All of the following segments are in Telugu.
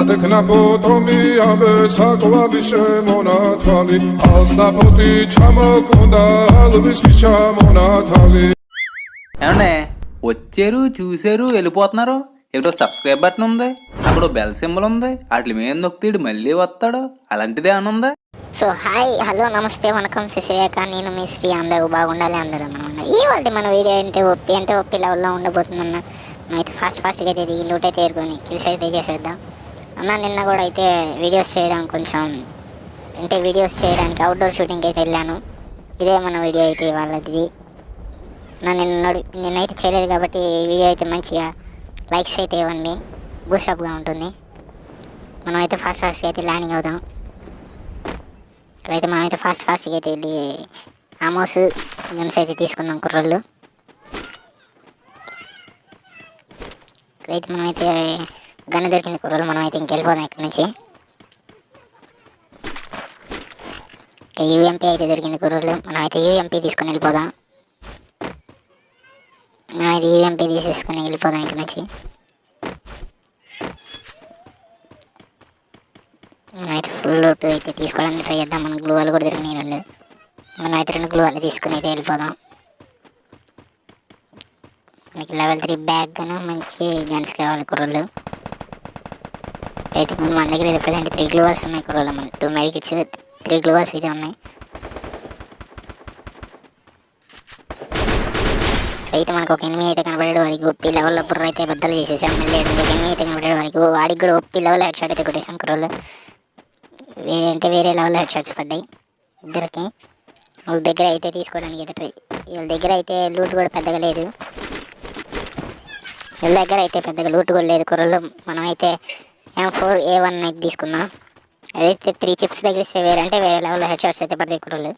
ატექნაფო ტომიამე საკვალი შემონათვალი ასნაფოთი ჩამოქონდა ალვისკი ჩამონათალი ఏమండే వచ్చారు చూశారు వెళ్ళిపోతున్నారు ఇక్కడ సబ్స్క్రైబ్ బటన్ ఉంది అక్కడ బెల్ సింబల్ ఉంది వాటి మీద నొక్కితే మళ్ళీ వస్తాడు అలాంటిదే అని ఉందా సో హాయ్ హలో నమస్తే వనకం శశిరేఖ నేను మీ శ్రీ అందరూ బాగుండాలి అందరూ మనం ఈ వాటి మన వీడియో అంటే ఒప్పి అంటే ఒప్పి లెవెల్లో ఉండబోతుందన్న అయితే ఫాస్ట్ ఫాస్ట్గా అయితే దిగి లూట్ అయితే ఏరుకొని కిల్స్ అయితే చేసేద్దాం అన్న నిన్న కూడా అయితే వీడియోస్ చేయడం కొంచెం అంటే వీడియోస్ చేయడానికి అవుట్డోర్ షూటింగ్కి అయితే వెళ్ళాను. ఇదే మన వీడియో అయితే వాళ్ళది నా నిన్న నిన్నైతే చేయలేదు కాబట్టి ఈ వీడియో అయితే మంచిగా లైక్స్ అయితే ఇవ్వండి. బూస్టప్గా ఉంటుంది. మనం అయితే ఫాస్ట్ ఫాస్ట్గా అయితే ల్యాండింగ్ అవుదాం. అయితే మనమైతే ఫాస్ట్ ఫాస్ట్గా అయితే వెళ్ళి ఆమోస్ గన్స్ అయితే తీసుకుందాం కుర్రోళ్ళు. అయితే మనమైతే గన్ దొరికింది మనం అయితే ఇంకెళ్ళిపోదాం ఇక్కడ నుంచి. ఇక యూఎంపీ అయితే దొరికింది మనం అయితే యూఎంపీ తీసుకొని వెళ్ళిపోదాం. మనం అయితే యూఎంపీ తీసేసుకొని వెళ్ళిపోదాం ఇక్కడ నుంచి. మనమైతే ఫుల్ లోటు అయితే తీసుకోవడానికి ట్రై చేద్దాం. మన గ్లూవాలు కూడా దొరికినాయి రెండు. మనం అయితే రెండు గ్లూవాలు తీసుకుని అయితే వెళ్ళిపోదాం. మనకి లెవెల్ త్రీ బ్యాగ్ గాను మంచి గన్స్ కావాలి కుర్రలు అయితే ఇప్పుడు మన దగ్గర అయితే ప్రజెంట్ త్రీ గ్లూవర్స్ ఉన్నాయి కుర్రలు మన టూ మెడికిట్స్ త్రీ గ్లోవర్స్ అయితే ఉన్నాయి. అయితే మనకు ఒక ఎనిమిది అయితే కనబడాడు. వాడికి ఒప్పి లెవెల్లో బుర్ర అయితే బద్దలు చేసేసాం. మళ్ళీ ఒక ఎనిమిది అయితే కనబడాడు. వాడికి వాడికి కూడా ఒప్పి లెవెల్ హెడ్ షాట్ అయితే కొట్టేసాం కుర్రలు వేరే అంటే వేరే లెవెల్ హెడ్ షాట్స్ పడ్డాయి. ఇద్దరికి. వాళ్ళ దగ్గర అయితే తీసుకోవడానికి అయితే ట్రై వీళ్ళ దగ్గర అయితే లూట్ కూడా పెద్దగా లేదు. వీళ్ళ దగ్గర అయితే పెద్దగా లూట్ కూడా లేదు కుర్రలు మనం అయితే ఫోర్ ఏ వన్ నైట్ తీసుకుందాం అదైతే త్రీ చిప్స్ తగిలిస్తే వేరే అంటే వేరే లెవెల్లో హెడ్ షాట్స్ అయితే పడతాయి కుర్రలు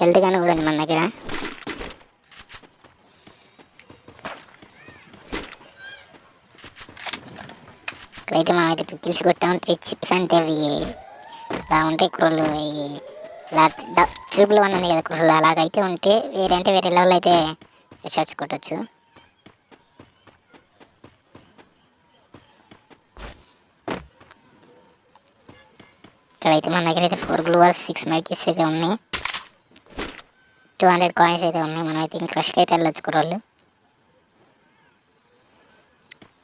హెల్త్ కానీ కూడా మన దగ్గర. ఇక్కడైతే మనం అయితే టూ కిల్స్ కొట్టాం. త్రీ చిప్స్ అంటే అవి ఇలా ఉంటాయి కుర్రలు ఇలా ట్రిపుల్ వన్ ఉంది కదా కుర్రలు అలాగైతే ఉంటే వేరే అంటే వేరే లెవెల్ అయితే హెడ్ షాట్స్ కొట్టచ్చు. ఇక్కడైతే మన దగ్గర అయితే ఫోర్ గ్లూవర్స్ సిక్స్ మెడికిస్ అయితే ఉన్నాయి. టూ హండ్రెడ్ కాయిన్స్ అయితే ఉన్నాయి. మనం అయితే ఇంక క్రష్కి అయితే వెళ్ళొచ్చు కుర్రోళ్ళు.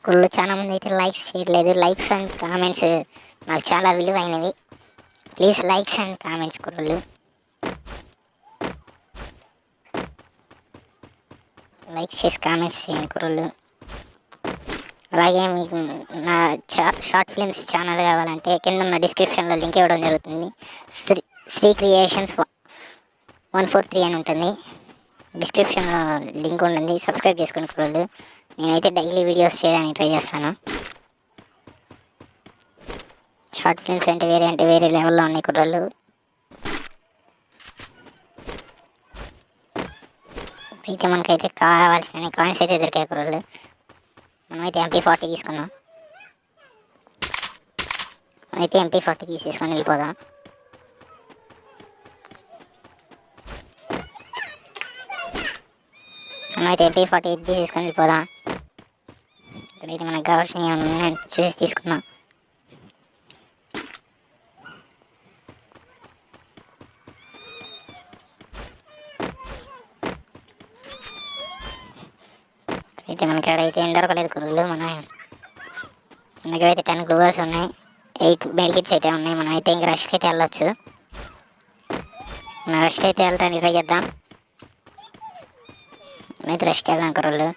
కుళ్ళు చాలా మంది అయితే లైక్స్ చేయట్లేదు. లైక్స్ అండ్ కామెంట్స్ నాకు చాలా విలువైనవి. ప్లీజ్ లైక్స్ అండ్ కామెంట్స్ కుర్రోళ్ళు. లైక్స్ చేసి కామెంట్స్ చేయండి కుర్రోళ్ళు. అలాగే మీకు నా చా షార్ట్ ఫిల్మ్స్ ఛానల్ కావాలంటే కింద ఉన్న డిస్క్రిప్షన్లో లింక్ ఇవ్వడం జరుగుతుంది. Sri Sri creations one four three అని ఉంటుంది. డిస్క్రిప్షన్లో లింక్ ఉంటుంది. సబ్స్క్రైబ్ చేసుకోండి కుర్రలు నేనైతే డైలీ వీడియోస్ చేయడానికి ట్రై చేస్తాను. షార్ట్ ఫిల్మ్స్ అంటే వేరే అంటే వేరే లెవెల్లో ఉన్నాయి కుర్రలు అయితే మనకైతే కావాల్సిన కాయిన్స్ అయితే దొరికాయి కుర్రలు మనమైతే ఎంపీ ఫార్టీ తీసుకున్నాం మనమైతే ఎంపీ ఫార్టీ తీసేసుకొని వెళ్ళిపోదాం. మనమైతే ఎంపీ ఫార్టీ తీసేసుకొని వెళ్ళిపోదాం. ఇక్కడైతే మనకు కావాల్సినవి చూసి తీసుకుందాం. అయితే మనకి అయితే ఏం దొరకలేదు కుర్రలు మన మన దగ్గర అయితే టెన్ గ్లూవర్స్ ఉన్నాయి ఎయిట్ బెడ్కిట్స్ అయితే ఉన్నాయి మనం అయితే ఇంక రష్కి అయితే వెళ్ళొచ్చు. మనం రష్కి అయితే వెళ్ళటానికి ట్రై చేద్దాం. అయితే రష్కి వెళ్దాం కుర్రలు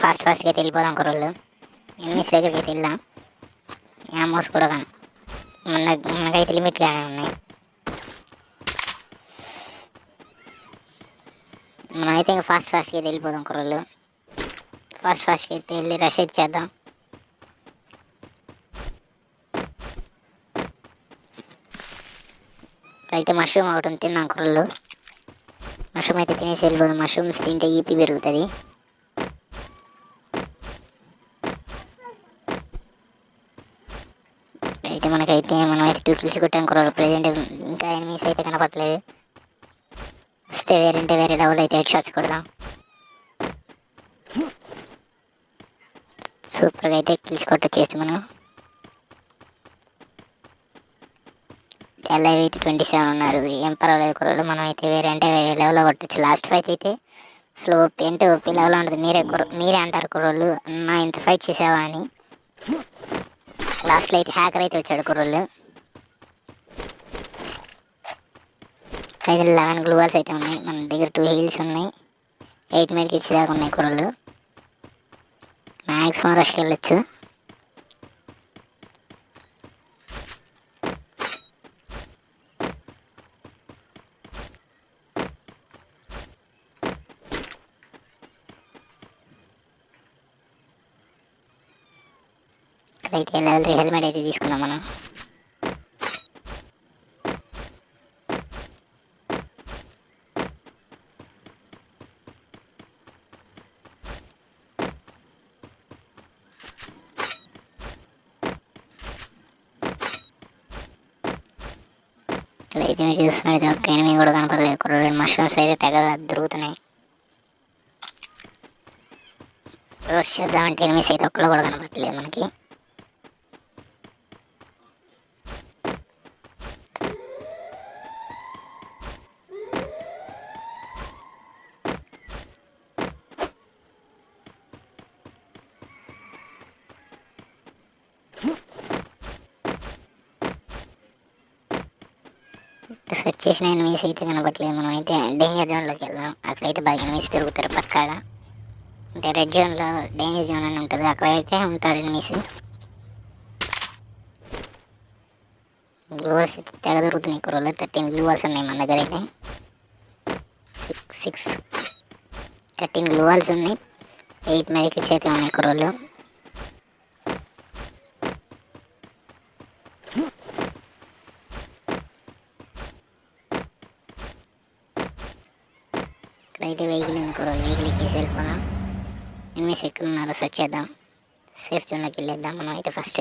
ఫాస్ట్ ఫాస్ట్గా అయితే వెళ్ళిపోదాం కుర్రలు ఎనిమిస్ దగ్గరికి అయితే వెళ్దాం యామోస్ కూడా మన మనకైతే లిమిట్గానే ఉన్నాయి. మనం అయితే ఇంకా ఫాస్ట్ ఫాస్ట్గా అయితే వెళ్ళిపోదాం కుర్రలు ఫాస్ట్ ఫాస్ట్గా అయితే వెళ్ళి రష్ అయితే చేద్దాం. అయితే మష్రూమ్ ఒకటి ఉంది తిన్నాం కుర్రలు మష్రూమ్ అయితే తినేసి వెళ్ళిపోదాం. మష్రూమ్స్ తింటే ఈపీ పెరుగుతుంది. అయితే మనకైతే మనం అయితే టూ కిల్స్ కొట్టాం కుర్రలు ప్రజెంట్ ఇంకా ఎనిమిస్ అయితే కనపట్లేదు వస్తే వేరంటే వేరే లెవెల్ అయితే హెడ్ షాట్స్ కొడదాం. సూపర్గా అయితే కిల్స్ కొట్టొచ్చేసి మనం ఎల్ఐవి అయితే ట్వంటీ సెవెన్ ఉన్నారు. ఏం పర్వాలేదు కుర్రలు మనం అయితే వేరే అంటే వేరే లెవెల్లో కొట్టచ్చు. లాస్ట్ ఫైట్ అయితే స్లో అంటే ఓపీ లెవెల్లో ఉంటుంది మీరే కుర్ర మీరే అంటారు కుర్రోళ్ళు అన్న ఇంత ఫైట్ చేసావా అని. లాస్ట్లో అయితే హ్యాకర్ అయితే వచ్చాడు కుర్రోళ్ళు. అయితే లెవెన్ గ్లూవల్స్ అయితే ఉన్నాయి. మన దగ్గర టూ హీల్స్ ఉన్నాయి. ఎయిట్ మినిట్ కిట్స్ దాకా ఉన్నాయి కూరలు మ్యాక్సిమం రష్కి వెళ్ళొచ్చు. అయితే లెవెల్ త్రీ హెల్మెట్ అయితే తీసుకుందాం మనం. ఇక్కడైతే మీరు చూస్తున్నట్టు ఒక్క ఎనిమిది కూడా కనపడలేదు. ఇక్కడ రెండు మష్రూమ్స్ అయితే తెగ దొరుకుతున్నాయి. రోజు చేద్దామంటే ఎనిమిస్ అయితే ఒక్కడు కూడా కనపడలేదు మనకి. సెర్చ్ చేసిన ఎనిమిస్ అయితే కనపట్లేదు మనం అయితే డేంజర్ జోన్లోకి వెళ్దాం. అక్కడైతే బాగా ఎనిమిస్ తిరుగుతారు పక్కాగా. అంటే రెడ్ జోన్లో డేంజర్ జోన్ అని ఉంటుంది. అక్కడైతే ఉంటారు ఎనిమిస్ గ్లూవర్స్ అయితే తెగ దొరుకుతున్నాయి. కుర్రలు థర్టీన్ గ్లూవర్స్ ఉన్నాయి మన దగ్గర అయితే. సిక్స్ సిక్స్ థర్టీన్ గ్లూవర్స్ ఉన్నాయి. ఎయిట్ మెడికిట్స్ అయితే ఉన్నాయి. కుర్రలు ఇక్కడైతే వెహికల్ ఎందుకు వెహికల్ ఎక్కేసి వెళ్ళిపోదాం ఎనిమిస్ ఎక్కడ ఉన్నారో సెర్చ్ చేద్దాం. సేఫ్ జోన్లోకి వెళ్ళేద్దాం మనం అయితే ఫస్ట్.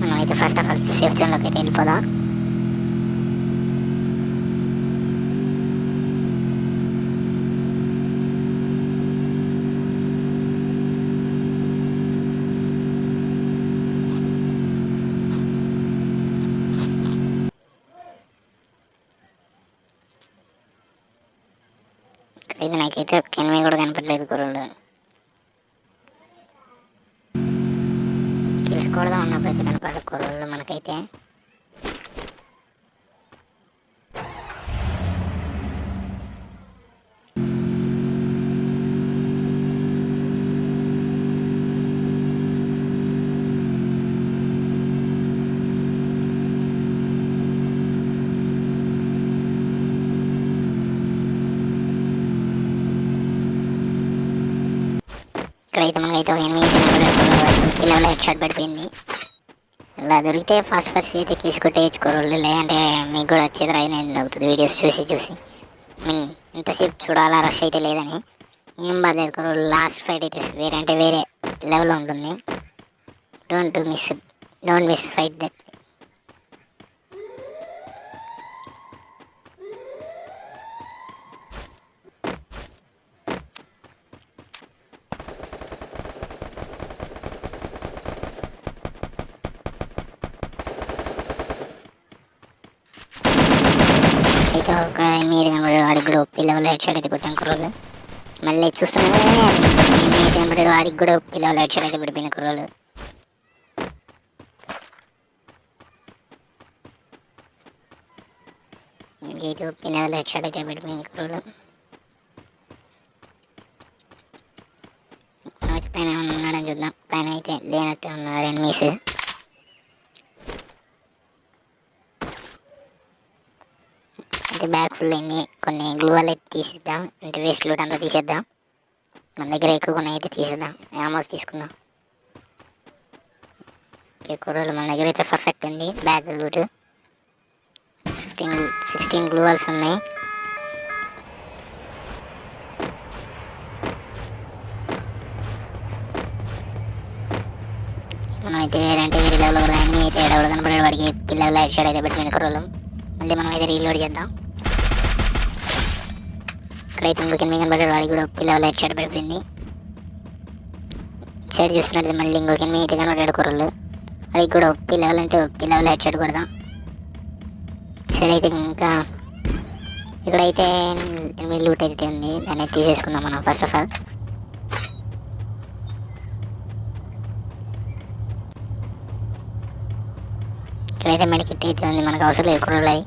మనం అయితే ఫస్ట్ ఆఫ్ ఆల్ సేఫ్ జోన్లోకి అయితే వెళ్ళిపోదాం. ఇది నాకైతే ఒక్క ఎనిమిది కూడా కనపడలేదు కుర్రలు తెలుసుకోవడం ఉన్నప్పుడు అయితే కనపడదు కుర్రలు మనకైతే. ఇక్కడైతే మనకైతే ఒక ఎనిమిది పిల్లలు హెడ్ షాట్ పడిపోయింది ఇలా దొరికితే ఫస్ట్ ఫస్ట్ అయితే తీసుకుంటే వేసుకోరు లేదంటే మీకు కూడా వచ్చేది రాయని అవుతుంది వీడియోస్ చూసి చూసి. మీన్ ఇంతసేపు చూడాలా రష్ అయితే లేదని. ఏం బాధలేదు కుర్రోళ్ళు లాస్ట్ ఫైట్ అయితే వేరే అంటే వేరే లెవెల్లో ఉంటుంది. Don't miss don't miss fight that అయితే ఒక ఎనిమిది కనబడాడు వాడికి కూడా ఒప్పి లెవెల్ హెడ్ షాట్ అయితే కొట్టాం కుర్రోలు మళ్ళీ చూస్తున్నాను ఎనిమిది కనబడాడు వాడికి కూడా ఒప్పి లెవెల్ హెడ్ షాట్ అయితే పడిపోయింది కుర్రోలు అయితే ఒప్పి లెవెల్ హెడ్ షాట్ అయితే పడిపోయింది కుర్రోలు అయితే పైన ఏమన్నా ఉన్నాడని చూద్దాం పైన అయితే లేనట్టు ఉన్నారు ఎనిమిస్ అయితే బ్యాగ్ ఫుల్ అయింది. కొన్ని గ్లూ అయితే తీసేద్దాం. అంటే వేస్ట్ లూట్ అంతా తీసేద్దాం. మన దగ్గర ఎక్కువ కొన్ని అయితే తీసేద్దాం. ఆమోస్ తీసుకుందాం. ఓకే కూరలు మన దగ్గర అయితే పర్ఫెక్ట్ ఉంది. Bag loot fifteen sixteen gloo walls ఉన్నాయి. మనం అయితే వేరే అంటే వేరే లెవెల్ కూడా ఎనిమిది అయితే ఎడవలు కనపడే వాడికి పిల్లలు లైట్ షేడ్ అయితే పెట్టింది కుర్రోలు మళ్ళీ మనం అయితే రీలోడ్ చేద్దాం. ఇక్కడైతే ఇంకొక ఎనిమిది కనపడాడు వాడికి కూడా పిల్లలు లైట్ షేడ్ పడిపోయింది. సైడ్ చూస్తున్నట్టు మళ్ళీ ఇంకొక ఎనిమిది అయితే కనబడ్డాడు కుర్రలు వాడికి కూడా ఒప్పి లెవెల్ అంటే ఒప్పి లెవెల్ హెడ్ షాట్ కొడదాం. సైడ్ అయితే ఇంకా ఇక్కడైతే ఎనిమిది లూట్ అయితే ఉంది. దాన్ని తీసేసుకుందాం మనం ఫస్ట్ ఆఫ్ ఆల్ ఇక్కడైతే మెడికిట్ అయితే ఉంది. మనకు అవసరం లేదు కుర్రలు అయి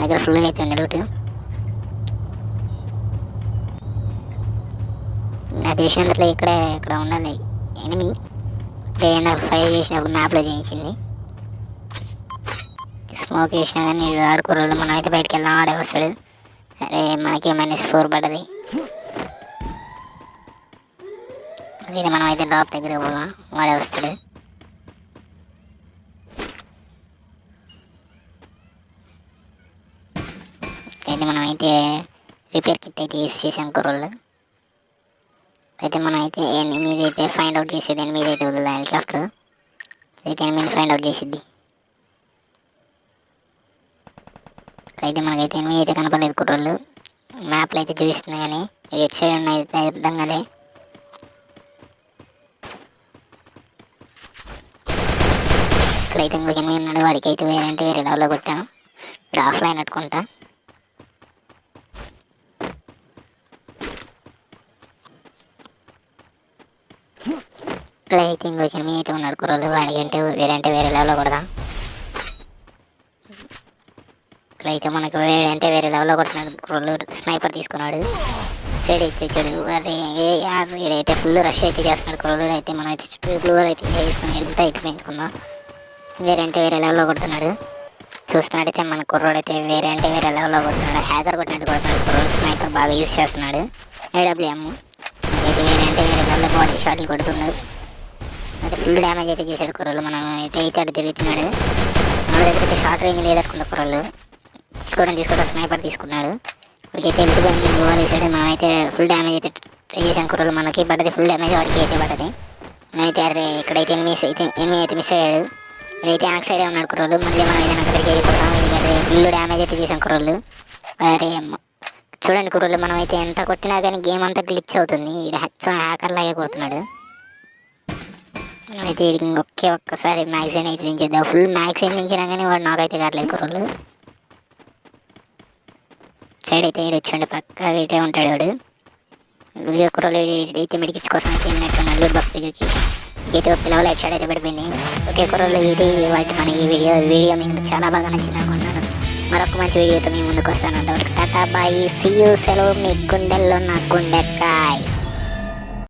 దగ్గర ఫుల్గా అయితే ఉంది లూట్ చేసినందులో ఇక్కడే ఇక్కడ ఉండాలి. ఎనిమి అంటే నాకు ఫైర్ చేసినప్పుడు మ్యాప్లో చూపించింది స్మోక్ వేసినా కానీ ఆడుకోరు మనం అయితే బయటికి వెళ్దాం. ఆడే వస్తాడు. అరే మనకి మైనస్ ఫోర్ పడ్డది. ఇది మనం అయితే డ్రాప్ దగ్గర పోదాం. వాడే వస్తాడు. అయితే మనం అయితే రిపేర్ కిట్ అయితే యూస్ చేసాం కుర్రోళ్ళు. అయితే మనం అయితే ఎనిమిది అయితే ఫైండ్ అవుట్ చేసేది ఎనిమిది అయితే వదులుదా హెలికాప్టర్ అయితే ఎనిమిది ఫైండ్ అవుట్ చేసిద్ది. అయితే మనకైతే ఎనిమిది అయితే కనపడలేదు కుర్రోళ్ళు. మ్యాప్లో అయితే చూపిస్తుంది కానీ ఎట్ సైడ్ ఉన్న అయితే అర్థం కాలే. ఇక్కడైతే ఇంకొక ఎనిమిది ఉన్నాడు వాడికి అయితే వేరే అంటే వేరే లెవెల్లో కొట్టాం. ఇప్పుడు ఆఫ్లైన్ అట్టుకుంటా. ఇక్కడైతే ఎనిమిది అయితే ఉన్నాడు. కుర్రలు వాడికి వేరంటే వేరే అంటే వేరే లెవెల్లో కొడదాం. ఇక్కడైతే మనకు వేరే అంటే వేరే లెవెల్లో కొడుతున్నాడు. కుర్రోళ్ళు స్నైపర్ తీసుకున్నాడు. చెడు అయితే చెడు. అరే అయితే ఫుల్ రష్ అయితే చేస్తున్నాడు. కుర్రోళ్ళు అయితే మనం అయితే చుట్టూ అయితే వేసుకుని ఎడుగుతా అయితే పెంచుకుందాం. వేరే అంటే వేరే లెవెల్లో కొడుతున్నాడు. చూస్తున్నట్టయితే మన కుర్రోడు అయితే వేరే అంటే వేరే లెవెల్లో కొడుతున్నాడు. హ్యాకర్ కొట్టినట్టు కొడుతున్నాడు. కుర్రోడు స్నైపర్ బాగా యూస్ చేస్తున్నాడు. ఏడబ్ల్యూఎం అయితే వేరే అంటే వేరే లెవెల్లో బాడీ షాట్లు కొడుతున్నాడు. అయితే ఫుల్ డ్యామేజ్ అయితే చేశాడు కుర్రలు. మనం ఎటు అయితే అటు తిరుగుతున్నాడు. మన దగ్గర షార్ట్ రేంజ్ లేదనుకున్న కుర్రలు. తీసుకోవడం తీసుకోవడం స్నైపర్ తీసుకున్నాడు. ఇప్పటికైతే ఎందుకు బ్లూ వేసాడు మనమైతే ఫుల్ డ్యామేజ్ అయితే ట్రై చేసాం కుర్రలు. మనకి పడ్డది ఫుల్ డ్యామేజ్ వాడికి అయితే పడ్డది. మనమైతే అరే ఇక్కడైతే మిస్ అయితే ఎనిమిది అయితే మిస్ అయ్యాడు. ఇక్కడైతే ఆక్ సైడే ఉన్నాడు కుర్రోళ్ళు మళ్ళీ మనం ఏదైనా అక్కడికి వెళ్ళిపోతాం. ఎందుకంటే ఫుల్ డ్యామేజ్ అయితే చేసాం కుర్రోళ్ళు అరే చూడండి కుర్రోళ్ళు మనం అయితే ఎంత కొట్టినా కానీ గేమ్ అంతా గ్లిచ్ అవుతుంది. ఇక్కడ హెచ్ హ్యాకర్ లాగే కొడుతున్నాడు. అయితే వీడికి ఒకే ఒక్కసారి మ్యాగ్జిన్ అయితే దించేద్దాం ఫుల్ మ్యాగ్జిన్ దించినా కానీ వాడు నాకైతే కావట్లేదు కుర్రలు సైడ్ అయితే ఈడు వచ్చాడు పక్క వీటే ఉంటాడు వాడు. వీడియో కుర్రలు అయితే మెడికిట్స్ కోసం అయితే వెళ్ళినట్టున్నాడు లూట్ బాక్స్ దగ్గరికి అయితే ఒక పిల్లలు హెడ్ షాట్ అయితే పడిపోయింది. ఒకే కుర్రలు ఇది వాటి మన ఈ వీడియో. వీడియో మీకు చాలా బాగా నచ్చింది అనుకుంటున్నాను. మరొక మంచి వీడియోతో మేము ముందుకు వస్తాను. అంతవరకు టాటా బాయ్ సీ యూ సెలవు మీ గుండెల్లో నా గుండెకాయ్.